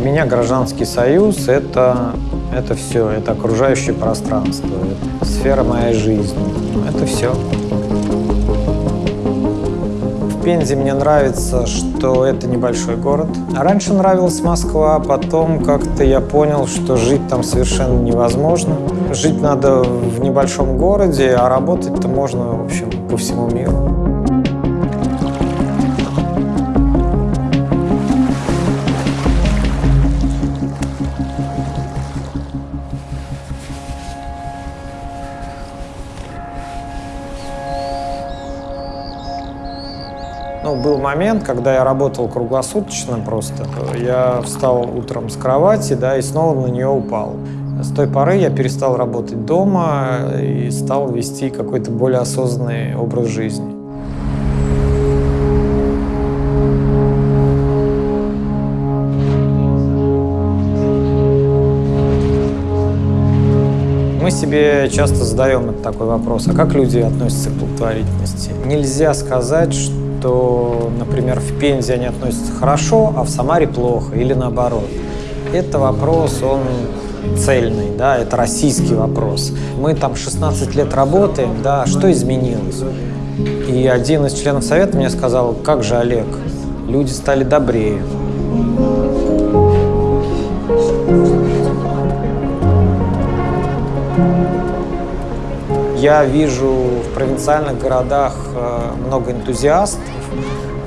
гражданский союз – это, это все, это окружающее пространство, это сфера моей жизни, это все. В Пензе мне нравится, что это небольшой город. А раньше нравилась Москва, потом как-то я понял, что жить там совершенно невозможно. Жить надо в небольшом городе, а работать-то можно, в общем, по всему миру. Ну, был момент, когда я работал круглосуточно просто. Я встал утром с кровати, да, и снова на нее упал. С той поры я перестал работать дома и стал вести какой-то более осознанный образ жизни. Мы себе часто задаем такой вопрос, а как люди относятся к благотворительности? Нельзя сказать, что что, например, в Пензе они относятся хорошо, а в Самаре плохо, или наоборот. Это вопрос, он цельный, да, это российский вопрос. Мы там 16 лет работаем, да, что изменилось? И один из членов совета мне сказал, как же, Олег, люди стали добрее. Я вижу в провинциальных городах э, много энтузиастов,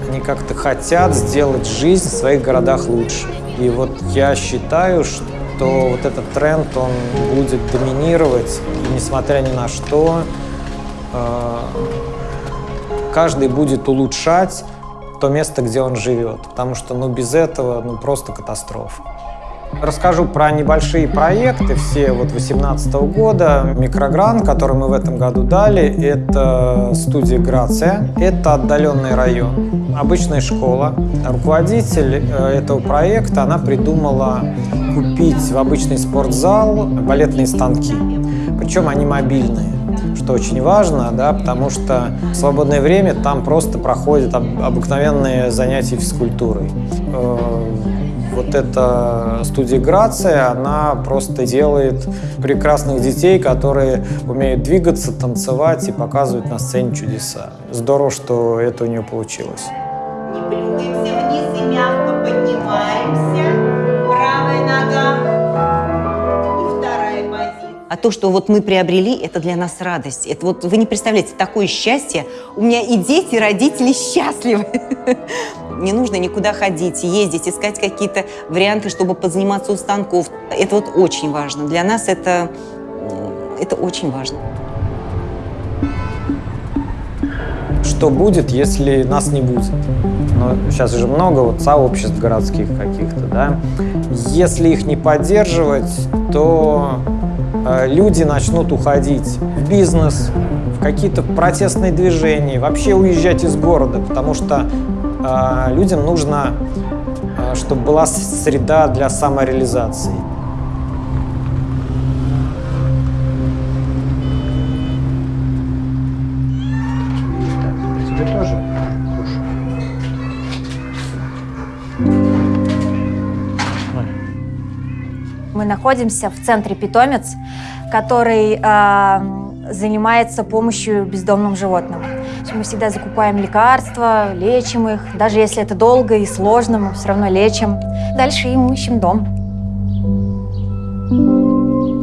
они как-то хотят сделать жизнь в своих городах лучше. И вот я считаю, что вот этот тренд, он будет доминировать, и несмотря ни на что, э, каждый будет улучшать то место, где он живет, потому что ну, без этого ну, просто катастрофа. Расскажу про небольшие проекты, все вот 2018 года. Микрогрант, который мы в этом году дали, это студия «Грация». Это отдаленный район, обычная школа. Руководитель э, этого проекта, она придумала купить в обычный спортзал балетные станки. Причем они мобильные что очень важно, да, потому что в свободное время там просто проходят обыкновенные занятия физкультурой э, вот эта студия «Грация», она просто делает прекрасных детей, которые умеют двигаться, танцевать и показывать на сцене чудеса. Здорово, что это у нее получилось. Не плюхаемся вниз и мягко поднимаемся. Правая нога. А то, что вот мы приобрели, это для нас радость. Это вот вы не представляете, такое счастье. У меня и дети, и родители счастливы. Не нужно никуда ходить, ездить, искать какие-то варианты, чтобы позаниматься у станков. Это вот очень важно. Для нас это, это очень важно. Что будет, если нас не будет? Ну, сейчас же много вот сообществ городских каких-то, да? Если их не поддерживать, то люди начнут уходить в бизнес, в какие-то протестные движения, вообще уезжать из города, потому что а, людям нужно, а, чтобы была среда для самореализации. Мы находимся в центре «Питомец», который э, занимается помощью бездомным животным. Мы всегда закупаем лекарства, лечим их. Даже если это долго и сложно, мы все равно лечим. Дальше им ищем дом.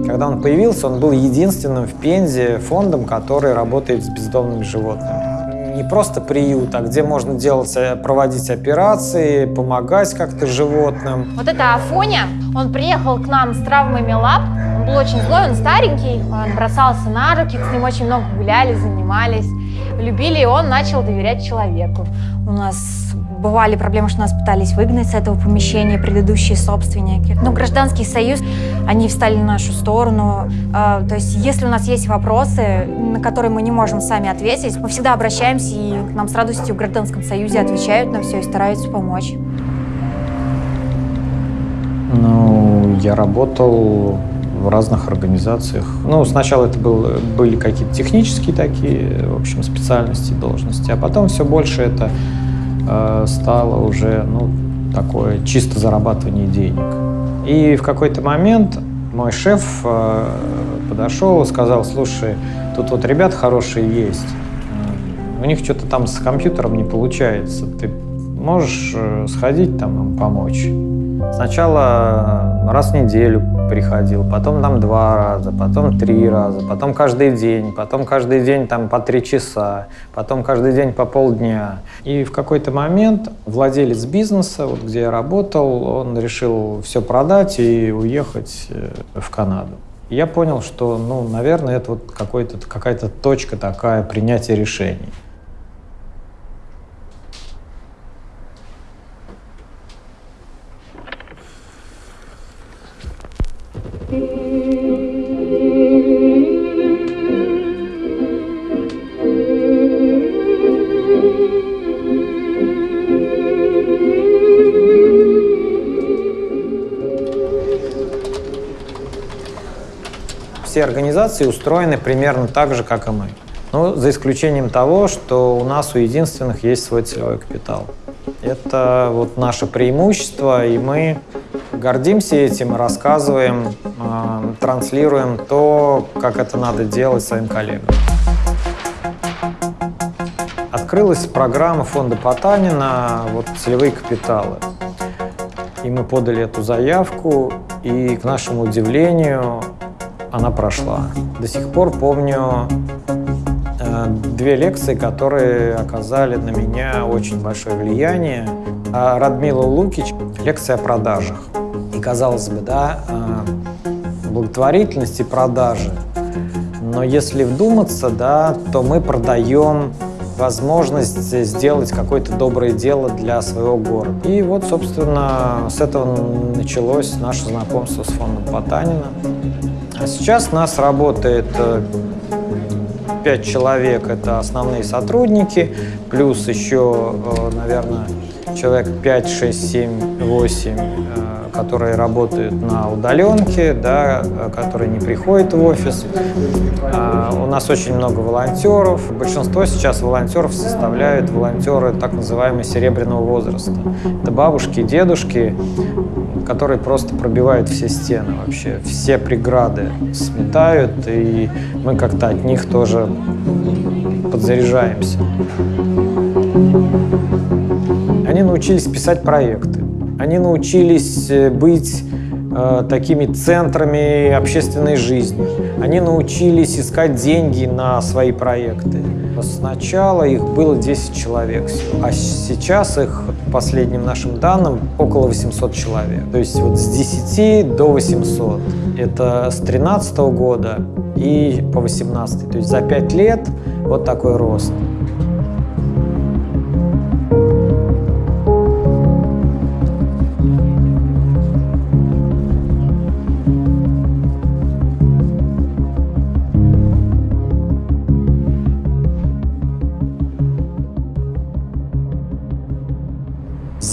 Когда он появился, он был единственным в Пензе фондом, который работает с бездомными животными. Не просто приют, а где можно делать, э, проводить операции, помогать как-то животным. Вот это Афоня, он приехал к нам с травмами лап, он был очень злой, он старенький, он бросался на руки, с ним очень много гуляли, занимались любили, и он начал доверять человеку. У нас бывали проблемы, что нас пытались выгнать с этого помещения предыдущие собственники. Но гражданский союз, они встали на нашу сторону. А, то есть, если у нас есть вопросы, на которые мы не можем сами ответить, мы всегда обращаемся, и нам с радостью в гражданском союзе отвечают на все и стараются помочь. Ну, я работал в разных организациях. Ну, сначала это был, были какие-то технические такие, в общем, специальности, должности, а потом все больше это э, стало уже, ну, такое чисто зарабатывание денег. И в какой-то момент мой шеф э, подошел и сказал, слушай, тут вот ребят хорошие есть, у них что-то там с компьютером не получается, ты можешь э, сходить там им помочь? Сначала раз в неделю приходил, потом там два раза, потом три раза, потом каждый день, потом каждый день там по три часа, потом каждый день по полдня. И в какой-то момент владелец бизнеса, вот где я работал, он решил все продать и уехать э, в Канаду. я понял, что, ну, наверное, это вот какая-то точка такая принятия решений. Все организации устроены примерно так же, как и мы. Ну, за исключением того, что у нас у единственных есть свой целевой капитал. Это вот наше преимущество, и мы гордимся этим, рассказываем, э, транслируем то, как это надо делать своим коллегам. Открылась программа фонда Потанина вот, «Целевые капиталы». И мы подали эту заявку, и, к нашему удивлению, она прошла. До сих пор помню э, две лекции, которые оказали на меня очень большое влияние. А Радмила Лукич – лекция о продажах. И, казалось бы, да, э, благотворительность и продажи. Но если вдуматься, да, то мы продаем возможность сделать какое-то доброе дело для своего города. И вот, собственно, с этого началось наше знакомство с фондом Потанина. А сейчас нас работает 5 э, человек, это основные сотрудники, плюс еще, э, наверное, человек 5, 6, 7, 8 которые работают на удаленке, да, которые не приходят в офис. А, у нас очень много волонтеров. Большинство сейчас волонтеров составляют волонтеры так называемого серебряного возраста. Это бабушки, дедушки, которые просто пробивают все стены вообще, все преграды сметают, и мы как-то от них тоже подзаряжаемся. Они научились писать проекты. Они научились э, быть э, такими центрами общественной жизни. Они научились искать деньги на свои проекты. Сначала их было 10 человек, а сейчас их, по последним нашим данным, около 800 человек. То есть вот с 10 до 800. Это с 13 года и по 18. То есть за 5 лет вот такой рост.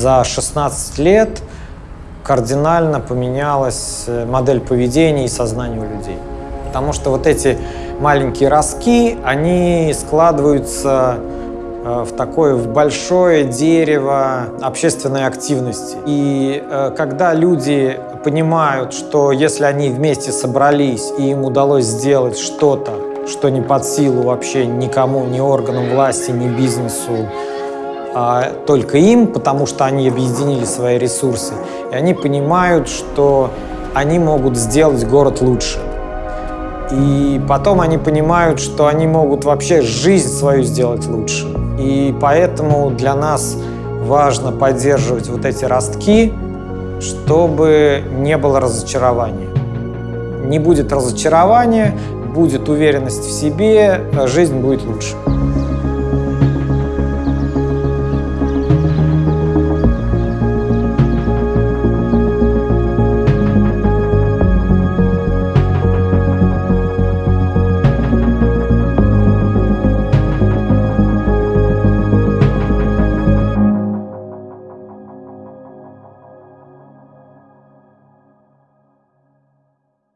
За 16 лет кардинально поменялась э, модель поведения и сознания у людей. Потому что вот эти маленькие ростки, они складываются э, в такое в большое дерево общественной активности. И э, когда люди понимают, что если они вместе собрались и им удалось сделать что-то, что не под силу вообще никому, ни органам власти, ни бизнесу, а, только им, потому что они объединили свои ресурсы. И они понимают, что они могут сделать город лучше. И потом они понимают, что они могут вообще жизнь свою сделать лучше. И поэтому для нас важно поддерживать вот эти ростки, чтобы не было разочарования. Не будет разочарования, будет уверенность в себе, жизнь будет лучше.